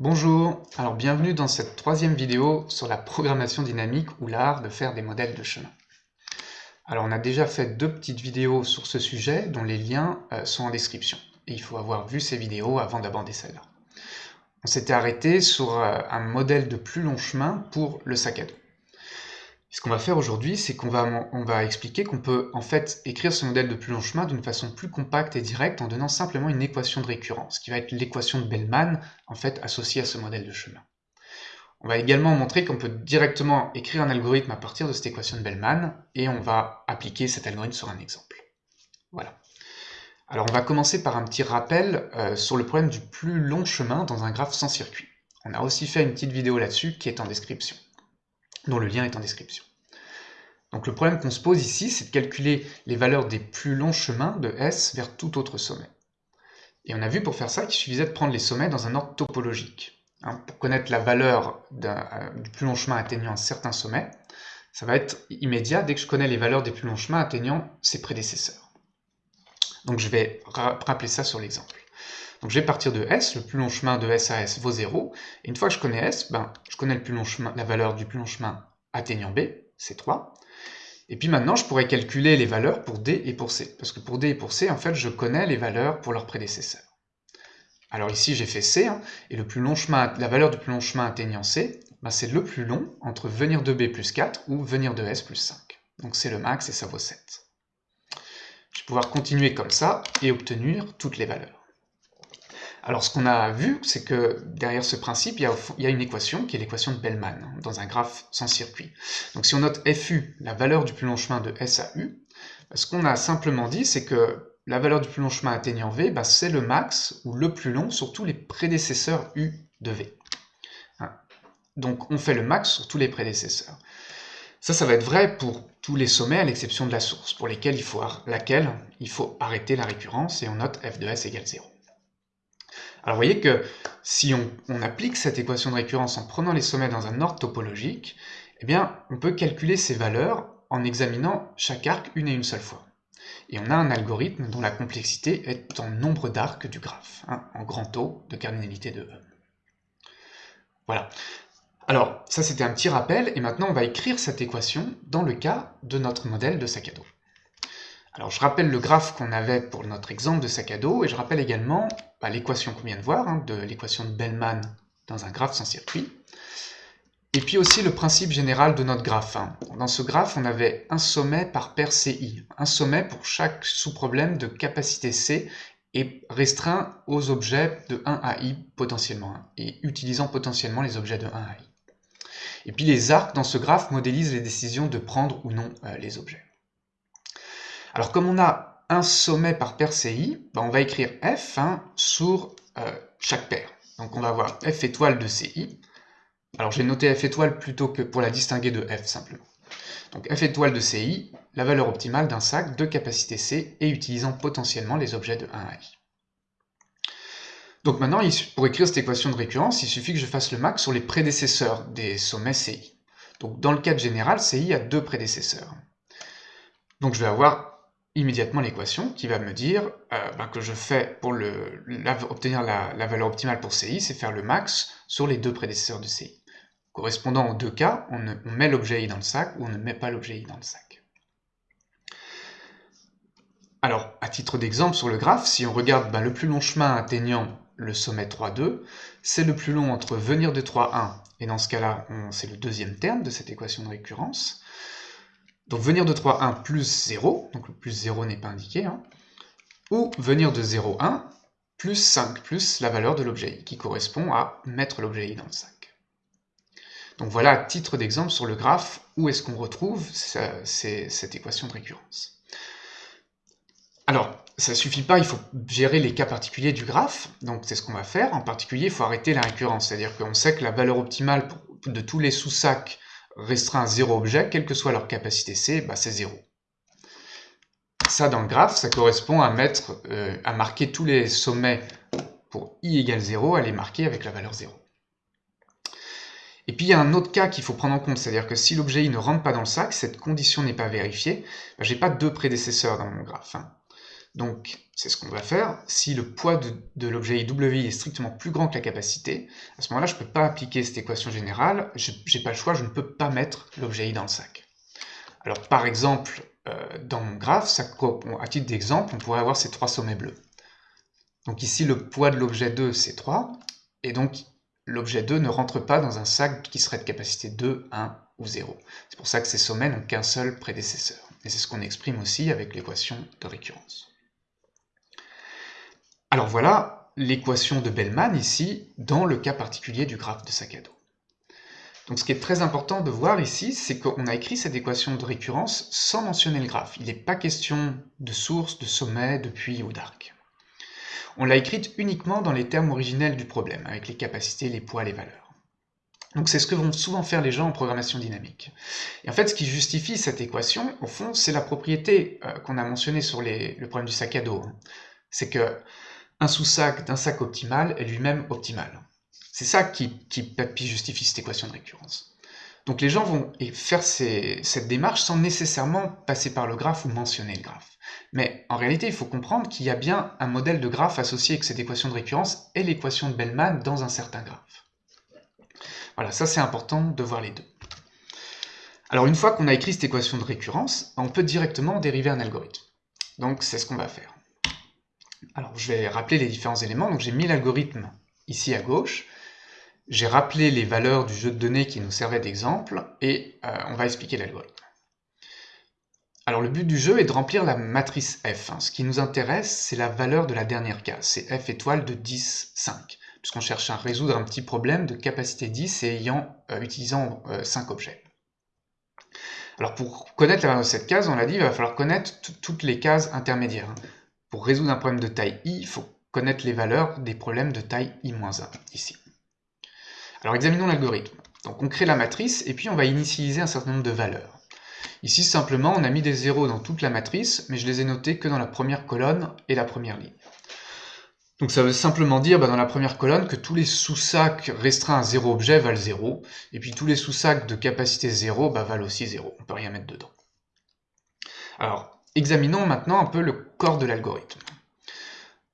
Bonjour, alors bienvenue dans cette troisième vidéo sur la programmation dynamique ou l'art de faire des modèles de chemin. Alors on a déjà fait deux petites vidéos sur ce sujet dont les liens euh, sont en description. Et il faut avoir vu ces vidéos avant d'aborder celle-là. On s'était arrêté sur euh, un modèle de plus long chemin pour le sac à dos. Ce qu'on va faire aujourd'hui, c'est qu'on va, expliquer qu'on peut en fait écrire ce modèle de plus long chemin d'une façon plus compacte et directe en donnant simplement une équation de récurrence, qui va être l'équation de Bellman, en fait associée à ce modèle de chemin. On va également montrer qu'on peut directement écrire un algorithme à partir de cette équation de Bellman, et on va appliquer cet algorithme sur un exemple. Voilà. Alors on va commencer par un petit rappel euh, sur le problème du plus long chemin dans un graphe sans circuit. On a aussi fait une petite vidéo là-dessus qui est en description dont le lien est en description. Donc le problème qu'on se pose ici, c'est de calculer les valeurs des plus longs chemins de S vers tout autre sommet. Et on a vu pour faire ça qu'il suffisait de prendre les sommets dans un ordre topologique. Hein, pour connaître la valeur euh, du plus long chemin atteignant un certain sommet, ça va être immédiat dès que je connais les valeurs des plus longs chemins atteignant ses prédécesseurs. Donc je vais rappeler ça sur l'exemple. Donc je vais partir de S, le plus long chemin de S à S vaut 0, et une fois que je connais S, ben, je connais le plus long chemin, la valeur du plus long chemin atteignant B, c'est 3. Et puis maintenant, je pourrais calculer les valeurs pour D et pour C, parce que pour D et pour C, en fait, je connais les valeurs pour leurs prédécesseurs. Alors ici, j'ai fait C, hein, et le plus long chemin, la valeur du plus long chemin atteignant C, ben, c'est le plus long entre venir de B plus 4 ou venir de S plus 5. Donc c'est le max et ça vaut 7. Je vais pouvoir continuer comme ça et obtenir toutes les valeurs. Alors ce qu'on a vu, c'est que derrière ce principe, il y, a, une équation qui est l'équation de Bellman, hein, dans un graphe sans circuit. Donc si on note FU, la valeur du plus long chemin de S à U, bah, ce qu'on a simplement dit, c'est que la valeur du plus long chemin atteignant V, bah, c'est le max, ou le plus long, sur tous les prédécesseurs U de V. Hein. Donc on fait le max sur tous les prédécesseurs. Ça, ça va être vrai pour tous les sommets à l'exception de la source, pour lesquels il faut, laquelle il faut arrêter la récurrence, et on note f de s égale 0. Alors vous voyez que si on, applique cette équation de récurrence en prenant les sommets dans un ordre topologique, eh bien on peut calculer ces valeurs en examinant chaque arc une et une seule fois. Et on a un algorithme dont la complexité est en nombre d'arcs du graphe, hein, en grand O de cardinalité de E. Voilà. Alors, ça c'était un petit rappel, et maintenant on va écrire cette équation dans le cas de notre modèle de sac à dos. Alors je rappelle le graphe qu'on avait pour notre exemple de sac à dos, et je rappelle également bah, l'équation qu'on vient de voir, hein, de l'équation de Bellman dans un graphe sans circuit, et puis aussi le principe général de notre graphe. Hein. Dans ce graphe, on avait un sommet par paire CI, un sommet pour chaque sous-problème de capacité C, et restreint aux objets de 1 à i potentiellement, hein, et utilisant potentiellement les objets de 1 à i. Et puis les arcs dans ce graphe modélisent les décisions de prendre ou non euh, les objets. Alors comme on a un sommet par paire CI, ben, on va écrire F hein, sur euh, chaque paire. Donc on va avoir F étoile de CI. Alors j'ai noté F étoile plutôt que pour la distinguer de F simplement. Donc F étoile de CI, la valeur optimale d'un sac de capacité C et utilisant potentiellement les objets de 1 à i. Donc maintenant, pour écrire cette équation de récurrence, il suffit que je fasse le max sur les prédécesseurs des sommets CI. Donc dans le cas général, CI a deux prédécesseurs. Donc je vais avoir immédiatement l'équation qui va me dire euh, ben, que je fais pour obtenir la, valeur optimale pour CI, c'est faire le max sur les deux prédécesseurs de CI. Correspondant aux deux cas, on, met l'objet I dans le sac ou on ne met pas l'objet I dans le sac. Alors, à titre d'exemple sur le graphe, si on regarde ben, le plus long chemin atteignant le sommet 3,2, c'est le plus long entre venir de 3,1, et dans ce cas-là, c'est le deuxième terme de cette équation de récurrence, donc venir de 3, 1 plus 0, donc le plus 0 n'est pas indiqué, hein, ou venir de 0, 1 plus 5 plus la valeur de l'objet i, qui correspond à mettre l'objet i dans le sac. Donc voilà, titre d'exemple, sur le graphe, où est-ce qu'on retrouve cette équation de récurrence. Alors, ça suffit pas, il faut gérer les cas particuliers du graphe, donc c'est ce qu'on va faire. En particulier, il faut arrêter la récurrence, c'est-à-dire qu'on sait que la valeur optimale de tous les sous-sacs restreint à zéro objet, quelle que soit leur capacité C, bah c'est 0. Ça, dans le graphe, ça correspond à, mettre, euh, à marquer tous les sommets pour i égale 0, à les marquer avec la valeur 0. Et puis il y a un autre cas qu'il faut prendre en compte, c'est-à-dire que si l'objet i ne rentre pas dans le sac, cette condition n'est pas vérifiée, bah, j'ai pas deux prédécesseurs dans mon graphe. Hein. Donc, c'est ce qu'on va faire. Si le poids de, l'objet IW est strictement plus grand que la capacité, à ce moment-là, je ne peux pas appliquer cette équation générale, je n'ai pas le choix, je ne peux pas mettre l'objet I dans le sac. Alors, par exemple, euh, dans mon graphe, à titre d'exemple, on pourrait avoir ces trois sommets bleus. Donc ici, le poids de l'objet 2, c'est 3, et donc l'objet 2 ne rentre pas dans un sac qui serait de capacité 2, 1 ou 0. C'est pour ça que ces sommets n'ont qu'un seul prédécesseur. Et c'est ce qu'on exprime aussi avec l'équation de récurrence. Alors voilà l'équation de Bellman ici, dans le cas particulier du graphe de dos. Donc ce qui est très important de voir ici, c'est qu'on a écrit cette équation de récurrence sans mentionner le graphe. Il n'est pas question de source, de sommet, de puits ou d'arc. On l'a écrite uniquement dans les termes originels du problème, avec les capacités, les poids, les valeurs. Donc c'est ce que vont souvent faire les gens en programmation dynamique. Et en fait, ce qui justifie cette équation, au fond, c'est la propriété euh, qu'on a mentionnée sur le problème du sac à dos. Hein. C'est que un sous-sac d'un sac optimal est lui-même optimal. C'est ça qui, justifie cette équation de récurrence. Donc les gens vont faire cette démarche sans nécessairement passer par le graphe ou mentionner le graphe. Mais en réalité, il faut comprendre qu'il y a bien un modèle de graphe associé avec cette équation de récurrence et l'équation de Bellman dans un certain graphe. Voilà, ça c'est important de voir les deux. Alors une fois qu'on a écrit cette équation de récurrence, on peut directement dériver un algorithme. Donc c'est ce qu'on va faire. Alors je vais rappeler les différents éléments. Donc j'ai mis l'algorithme ici à gauche. J'ai rappelé les valeurs du jeu de données qui nous servait d'exemple et euh, on va expliquer l'algorithme. Alors le but du jeu est de remplir la matrice F. Hein. Ce qui nous intéresse, c'est la valeur de la dernière case, c'est F étoile de 10, 5, puisqu'on cherche à résoudre un petit problème de capacité 10 et ayant, euh, utilisant 5 euh, objets. Alors pour connaître la valeur de cette case, on l'a dit, il va falloir connaître toutes les cases intermédiaires. Pour résoudre un problème de taille i, il faut connaître les valeurs des problèmes de taille i-1, ici. Alors examinons l'algorithme. Donc on crée la matrice, et puis on va initialiser un certain nombre de valeurs. Ici, simplement, on a mis des zéros dans toute la matrice, mais je les ai notés que dans la première colonne et la première ligne. Donc ça veut simplement dire bah, dans la première colonne que tous les sous-sacs restreints à zéro objet valent 0, et puis tous les sous-sacs de capacité 0 bah, valent aussi 0, on peut rien mettre dedans. Alors, examinons maintenant un peu le corps de l'algorithme.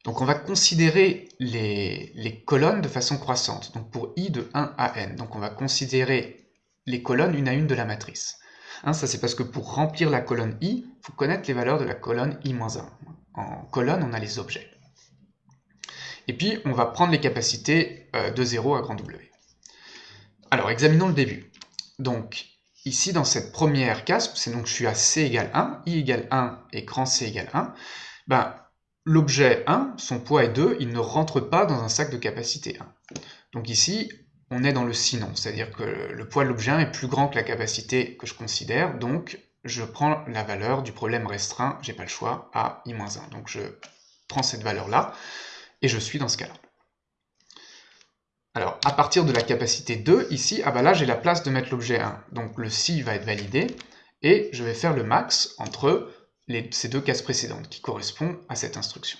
Donc on va considérer les, colonnes de façon croissante, donc pour i de 1 à n. Donc on va considérer les colonnes une à une de la matrice. Hein, ça c'est parce que pour remplir la colonne i, il faut connaître les valeurs de la colonne i-1. En colonne, on a les objets. Et puis, on va prendre les capacités euh, de 0 à grand W. Alors, examinons le début. Donc, ici, dans cette première case, c'est donc je suis à c égale 1, i égale 1 et grand c égale 1, ben, l'objet 1, son poids est 2, il ne rentre pas dans un sac de capacité 1. Donc ici, on est dans le sinon, c'est-à-dire que le poids de l'objet est plus grand que la capacité que je considère, donc je prends la valeur du problème restreint, j'ai pas le choix, à i-1. Donc je prends cette valeur-là, et je suis dans ce cas-là. Alors, à partir de la capacité 2, ici, ah bah là j'ai la place de mettre l'objet 1, donc le si va être validé, et je vais faire le max entre ces deux cases précédentes, qui correspondent à cette instruction.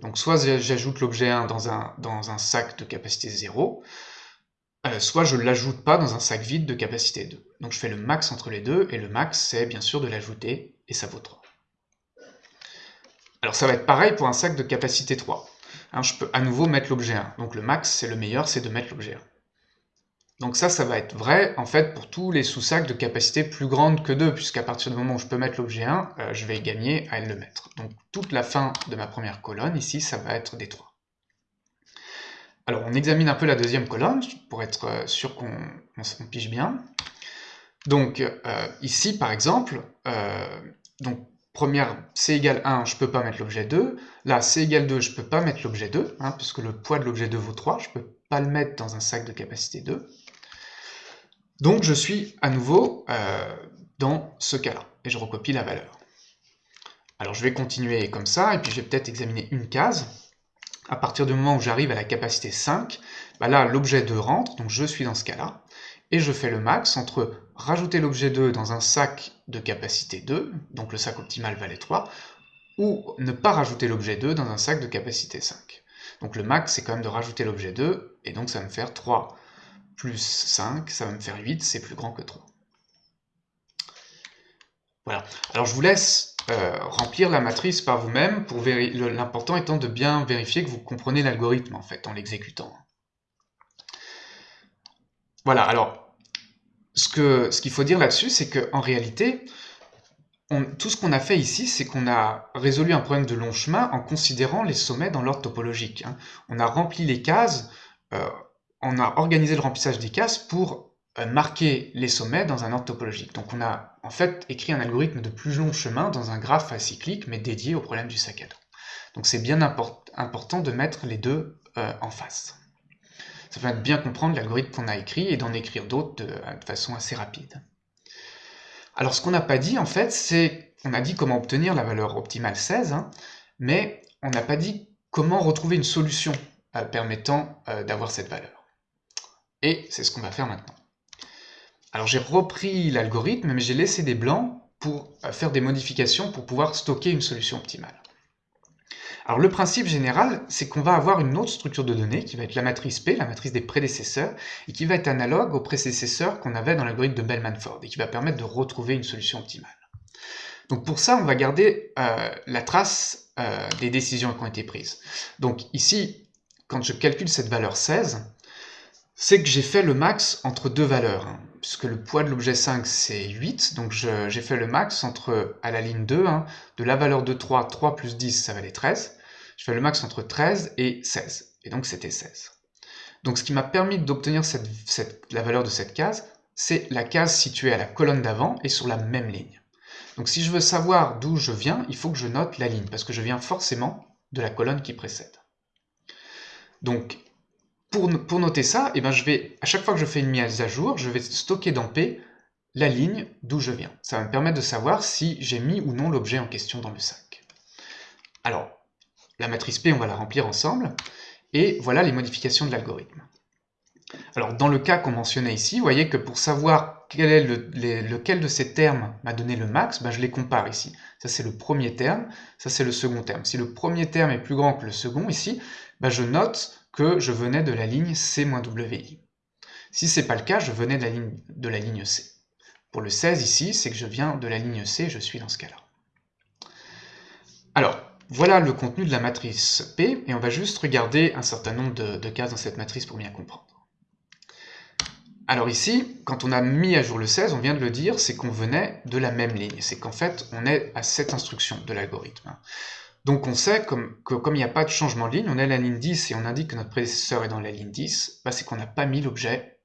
Donc soit j'ajoute l'objet 1 dans un, sac de capacité 0, euh, soit je ne l'ajoute pas dans un sac vide de capacité 2. Donc je fais le max entre les deux, et le max c'est bien sûr de l'ajouter, et ça vaut 3. Alors ça va être pareil pour un sac de capacité 3. Hein, je peux à nouveau mettre l'objet 1. Donc le max, c'est le meilleur, c'est de mettre l'objet 1. Donc ça, ça va être vrai, en fait, pour tous les sous-sacs de capacité plus grande que 2, puisqu'à partir du moment où je peux mettre l'objet 1, euh, je vais gagner à le mettre. Donc toute la fin de ma première colonne, ici, ça va être des 3. Alors on examine un peu la deuxième colonne, pour être euh, sûr qu'on pige bien. Donc euh, ici par exemple, donc première c égale 1, je ne peux pas mettre l'objet 2. Là c égale 2, je ne peux pas mettre l'objet 2, hein, puisque le poids de l'objet 2 vaut 3, je ne peux pas le mettre dans un sac de capacité 2. Donc je suis à nouveau dans ce cas-là, et je recopie la valeur. Alors je vais continuer comme ça, et puis je vais peut-être examiner une case à partir du moment où j'arrive à la capacité 5, bah là l'objet 2 rentre, donc je suis dans ce cas-là, et je fais le max entre rajouter l'objet 2 dans un sac de capacité 2, donc le sac optimal valait 3, ou ne pas rajouter l'objet 2 dans un sac de capacité 5. Donc le max c'est quand même de rajouter l'objet 2, et donc ça va me faire 3 plus 5, ça va me faire 8, c'est plus grand que 3. Voilà. Alors je vous laisse euh, remplir la matrice par vous-même, l'important étant de bien vérifier que vous comprenez l'algorithme en fait en l'exécutant. Voilà, alors ce qu'il ce faut dire là-dessus, c'est qu'en réalité, tout ce qu'on a fait ici, c'est qu'on a résolu un problème de long chemin en considérant les sommets dans l'ordre topologique. Hein. On a rempli les cases, euh, on a organisé le remplissage des cases pour euh, marquer les sommets dans un ordre topologique. Donc on a en fait écrit un algorithme de plus long chemin dans un graphe acyclique, mais dédié au problème du sac à dos. Donc c'est bien important de mettre les deux euh, en face. Ça de bien comprendre l'algorithme qu'on a écrit et d'en écrire d'autres de, de façon assez rapide. Alors ce qu'on n'a pas dit en fait, c'est, on a dit comment obtenir la valeur optimale 16, hein, mais on n'a pas dit comment retrouver une solution euh, permettant euh, d'avoir cette valeur. Et c'est ce qu'on va faire maintenant. Alors j'ai repris l'algorithme, mais j'ai laissé des blancs pour euh, faire des modifications pour pouvoir stocker une solution optimale. Alors le principe général, c'est qu'on va avoir une autre structure de données qui va être la matrice P, la matrice des prédécesseurs, et qui va être analogue au prédécesseur qu'on avait dans l'algorithme de Bellman-Ford, et qui va permettre de retrouver une solution optimale. Donc pour ça, on va garder euh, la trace euh, des décisions qui ont été prises. Donc ici, quand je calcule cette valeur 16, c'est que j'ai fait le max entre deux valeurs, hein, puisque le poids de l'objet 5 c'est 8, donc j'ai fait le max entre, à la ligne 2, hein, de la valeur de 3, 3 plus 10 ça valait 13, je fais le max entre 13 et 16, et donc c'était 16. Donc ce qui m'a permis d'obtenir la valeur de cette case, c'est la case située à la colonne d'avant et sur la même ligne. Donc si je veux savoir d'où je viens, il faut que je note la ligne, parce que je viens forcément de la colonne qui précède. Donc pour, noter ça, eh ben, je vais, à chaque fois que je fais une mise à jour, je vais stocker dans P la ligne d'où je viens. Ça va me permettre de savoir si j'ai mis ou non l'objet en question dans le sac. Alors, la matrice P, on va la remplir ensemble, et voilà les modifications de l'algorithme. Alors, dans le cas qu'on mentionnait ici, vous voyez que pour savoir quel est lequel de ces termes m'a donné le max, ben, je les compare ici. Ça, c'est le premier terme, ça, c'est le second terme. Si le premier terme est plus grand que le second, ici, ben, je note que je venais de la ligne C-WI. Si ce n'est pas le cas, je venais de la, ligne, de la ligne C. Pour le 16 ici, c'est que je viens de la ligne C, je suis dans ce cas-là. Alors, voilà le contenu de la matrice P, et on va juste regarder un certain nombre de, cases dans cette matrice pour bien comprendre. Alors ici, quand on a mis à jour le 16, on vient de le dire, c'est qu'on venait de la même ligne. C'est qu'en fait, on est à cette instruction de l'algorithme. Donc on sait que comme il n'y a pas de changement de ligne, on est à la ligne 10 et on indique que notre prédécesseur est dans la ligne 10, bah, c'est qu'on n'a pas mis l'objet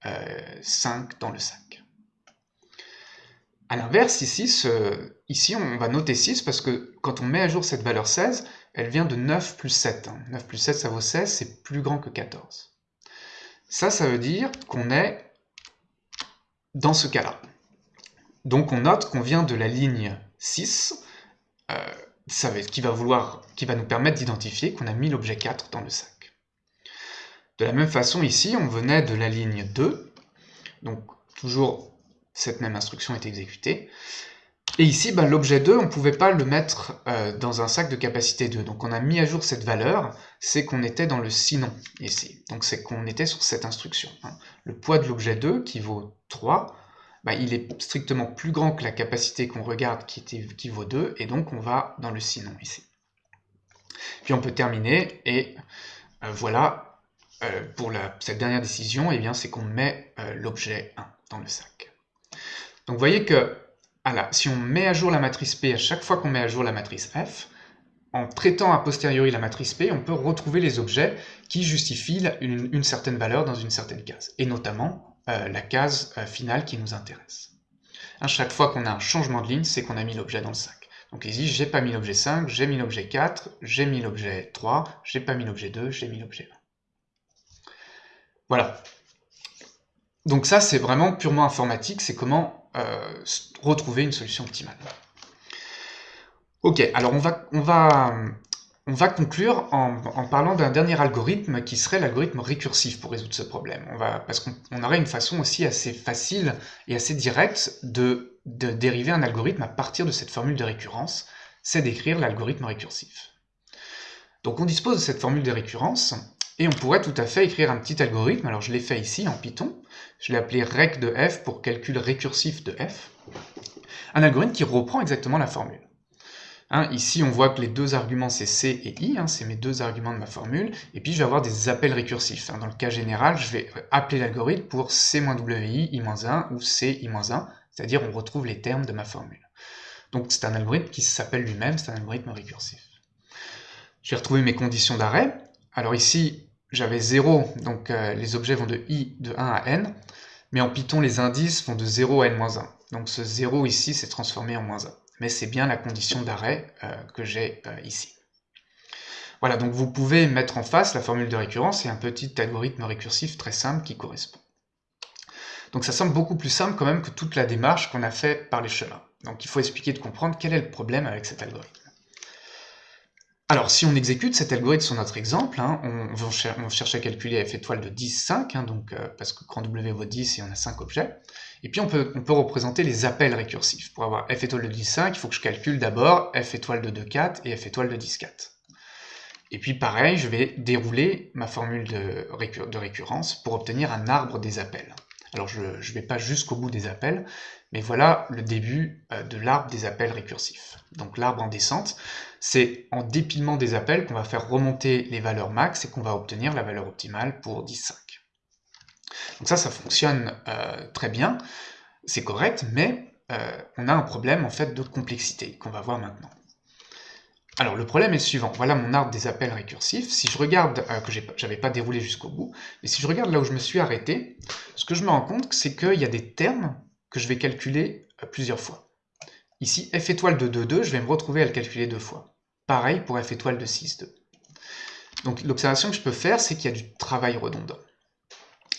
5 euh, dans le sac. A l'inverse, ici, ici, on va noter 6 parce que quand on met à jour cette valeur 16, elle vient de 9 plus 7. 9 hein. plus 7, ça vaut 16, c'est plus grand que 14. Ça, ça veut dire qu'on est dans ce cas-là. Donc on note qu'on vient de la ligne 6, ça va, qui, va qui va nous permettre d'identifier qu'on a mis l'objet 4 dans le sac. De la même façon, ici, on venait de la ligne 2, donc toujours cette même instruction est exécutée. Et ici, ben, l'objet 2, on ne pouvait pas le mettre euh, dans un sac de capacité 2. Donc on a mis à jour cette valeur, c'est qu'on était dans le sinon ici. Donc c'est qu'on était sur cette instruction. Hein. Le poids de l'objet 2, qui vaut 3, bah, il est strictement plus grand que la capacité qu'on regarde qui, vaut 2, et donc on va dans le sinon ici. Puis on peut terminer, et euh, voilà, euh, pour cette dernière décision, eh c'est qu'on met l'objet 1 dans le sac. Donc vous voyez que si on met à jour la matrice P à chaque fois qu'on met à jour la matrice F, en traitant a posteriori la matrice P, on peut retrouver les objets qui justifient une certaine valeur dans une certaine case, et notamment euh, la case euh, finale qui nous intéresse. À chaque fois qu'on a un changement de ligne, c'est qu'on a mis l'objet dans le sac. Donc ici, j'ai pas mis l'objet 5, j'ai mis l'objet 4, j'ai mis l'objet 3, j'ai pas mis l'objet 2, j'ai mis l'objet 1. Voilà. Donc ça, c'est vraiment purement informatique, c'est comment euh, retrouver une solution optimale. Ok, alors on va, on va on va conclure en, parlant d'un dernier algorithme qui serait l'algorithme récursif pour résoudre ce problème. On parce qu'on aurait une façon aussi assez facile et assez directe de, dériver un algorithme à partir de cette formule de récurrence, c'est d'écrire l'algorithme récursif. Donc on dispose de cette formule de récurrence, et on pourrait tout à fait écrire un petit algorithme, alors je l'ai fait ici en Python, je l'ai appelé rec de f pour calcul récursif de f, Un algorithme qui reprend exactement la formule. Hein, ici, on voit que les deux arguments, c'est C et I, hein, c'est mes deux arguments de ma formule, et puis je vais avoir des appels récursifs. Hein. Dans le cas général, je vais appeler l'algorithme pour C-WI, I-1 ou C, I-1, c'est-à-dire on retrouve les termes de ma formule. Donc c'est un algorithme qui s'appelle lui-même, c'est un algorithme récursif. Je vais retrouver mes conditions d'arrêt. Alors ici, j'avais 0, donc euh, les objets vont de i de 1 à n, mais en Python, les indices vont de 0 à n-1. Donc ce 0 ici s'est transformé en moins 1 mais c'est bien la condition d'arrêt euh, que j'ai euh, ici. Voilà, donc vous pouvez mettre en face la formule de récurrence et un petit algorithme récursif très simple qui correspond. Donc ça semble beaucoup plus simple quand même que toute la démarche qu'on a fait par les chemins. Donc il faut expliquer de comprendre quel est le problème avec cet algorithme. Alors, si on exécute cet algorithme sur notre exemple, hein, on, va chercher à calculer f étoile de 10, 5, hein, donc, euh, parce que grand W vaut 10 et on a 5 objets. Et puis on peut, représenter les appels récursifs. Pour avoir f étoile de 10, 5, il faut que je calcule d'abord f étoile de 2, 4 et f étoile de 10, 4. Et puis pareil, je vais dérouler ma formule de, de récurrence pour obtenir un arbre des appels. Alors je ne vais pas jusqu'au bout des appels, mais voilà le début euh, de l'arbre des appels récursifs. Donc l'arbre en descente, c'est en dépilement des appels qu'on va faire remonter les valeurs max et qu'on va obtenir la valeur optimale pour 10.5. Donc ça, ça fonctionne euh, très bien, c'est correct, mais euh, on a un problème en fait de complexité qu'on va voir maintenant. Alors le problème est le suivant, voilà mon arbre des appels récursifs, si je regarde, que j'avais pas déroulé jusqu'au bout, mais si je regarde là où je me suis arrêté, ce que je me rends compte, c'est qu'il y a des termes que je vais calculer euh, plusieurs fois. Ici, f étoile de 2, 2, je vais me retrouver à le calculer deux fois. Pareil pour f étoile de 6, 2. Donc l'observation que je peux faire, c'est qu'il y a du travail redondant.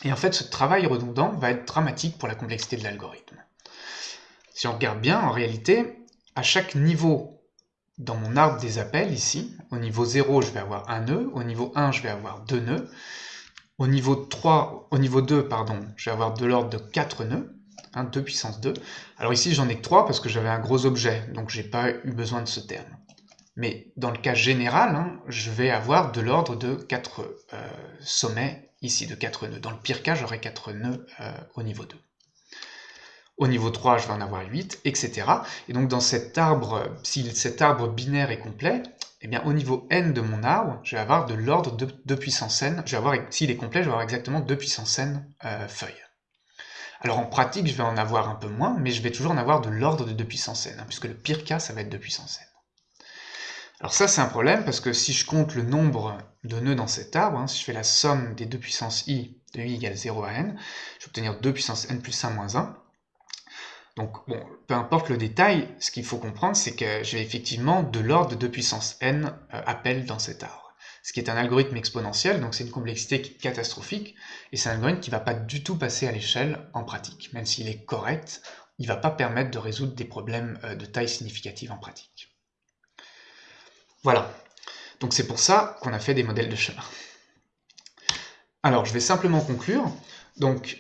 Et en fait, ce travail redondant va être dramatique pour la complexité de l'algorithme. Si on regarde bien, en réalité, à chaque niveau dans mon arbre des appels, ici, au niveau 0, je vais avoir un nœud, au niveau 1, je vais avoir deux nœuds, au niveau 3, au niveau 2, pardon, je vais avoir de l'ordre de 4 nœuds, 2 puissance 2. Alors ici, j'en ai que 3 parce que j'avais un gros objet, donc j'ai pas eu besoin de ce terme. Mais dans le cas général, hein, je vais avoir de l'ordre de 4 euh, sommets ici, de 4 nœuds. Dans le pire cas, j'aurai 4 nœuds euh, au niveau 2. Au niveau 3, je vais en avoir 8, etc. Et donc dans cet arbre, si cet arbre binaire est complet, eh bien au niveau n de mon arbre, je vais avoir de l'ordre de 2 puissance n. Je s'il est complet, je vais avoir exactement 2 puissance n euh, feuilles. Alors en pratique, je vais en avoir un peu moins, mais je vais toujours en avoir de l'ordre de 2 puissance n, hein, puisque le pire cas, ça va être 2 puissance n. Alors ça, c'est un problème, parce que si je compte le nombre de nœuds dans cet arbre, hein, si je fais la somme des 2 puissance i de i égale 0 à n, je vais obtenir 2 puissance n plus 1 moins 1. Donc, bon, peu importe le détail, ce qu'il faut comprendre, c'est que j'ai effectivement de l'ordre de 2 puissance n euh, appels dans cet arbre ce qui est un algorithme exponentiel, donc c'est une complexité catastrophique, et c'est un algorithme qui ne va pas du tout passer à l'échelle en pratique. Même s'il est correct, il ne va pas permettre de résoudre des problèmes euh, de taille significative en pratique. Voilà, donc c'est pour ça qu'on a fait des modèles de chemin. Alors, je vais simplement conclure. Donc,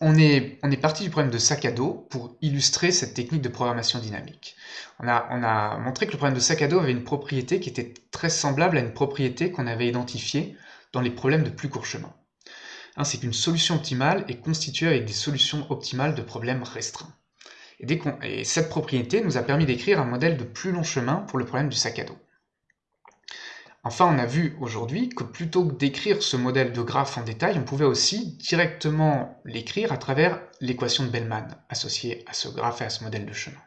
on est, parti du problème de sac à dos pour illustrer cette technique de programmation dynamique. On a, montré que le problème de sac à dos avait une propriété qui était très semblable à une propriété qu'on avait identifiée dans les problèmes de plus court chemin. Hein, c'est qu'une solution optimale est constituée avec des solutions optimales de problèmes restreints. et cette propriété nous a permis d'écrire un modèle de plus long chemin pour le problème du sac à dos. Enfin, on a vu aujourd'hui que plutôt que d'écrire ce modèle de graphe en détail, on pouvait aussi directement l'écrire à travers l'équation de Bellman associée à ce graphe et à ce modèle de chemin,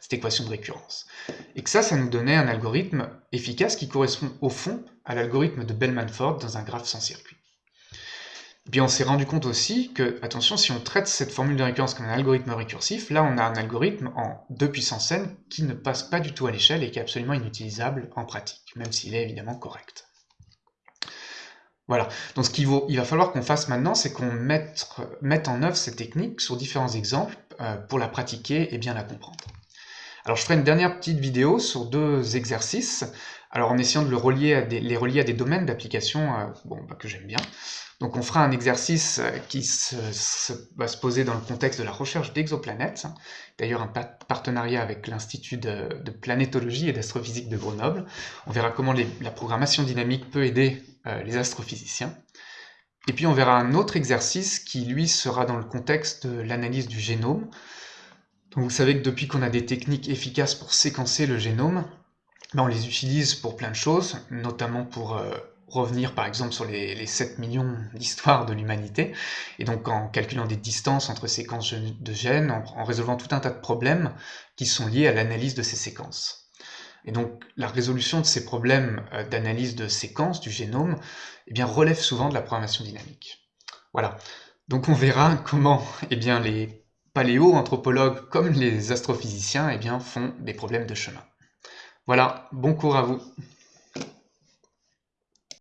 cette équation de récurrence. Et que ça, ça nous donnait un algorithme efficace qui correspond au fond à l'algorithme de Bellman-Ford dans un graphe sans circuit. On s'est rendu compte aussi que, attention, si on traite cette formule de récurrence comme un algorithme récursif, là on a un algorithme en 2 puissance n qui ne passe pas du tout à l'échelle et qui est absolument inutilisable en pratique, même s'il est évidemment correct. Voilà, donc ce qu'il va falloir qu'on fasse maintenant, c'est qu'on mette, en œuvre cette technique sur différents exemples euh, pour la pratiquer et bien la comprendre. Alors je ferai une dernière petite vidéo sur deux exercices, alors en essayant de les relier à des domaines d'application euh, bah, que j'aime bien. Donc on fera un exercice euh, qui va se poser dans le contexte de la recherche d'exoplanètes, d'ailleurs un partenariat avec l'Institut de, planétologie et d'astrophysique de Grenoble. On verra comment la programmation dynamique peut aider euh, les astrophysiciens. Et puis on verra un autre exercice qui lui sera dans le contexte de l'analyse du génome, Donc vous savez que depuis qu'on a des techniques efficaces pour séquencer le génome, ben, on les utilise pour plein de choses, notamment pour euh, revenir par exemple sur les, 7 millions d'histoires de l'humanité, et donc en calculant des distances entre séquences de gènes, en, résolvant tout un tas de problèmes qui sont liés à l'analyse de ces séquences. Et donc la résolution de ces problèmes euh, d'analyse de séquences du génome eh bien, relève souvent de la programmation dynamique. Voilà, donc on verra comment eh bien, les paléo-anthropologues comme les astrophysiciens eh bien, font des problèmes de chemin. Voilà, bon cours à vous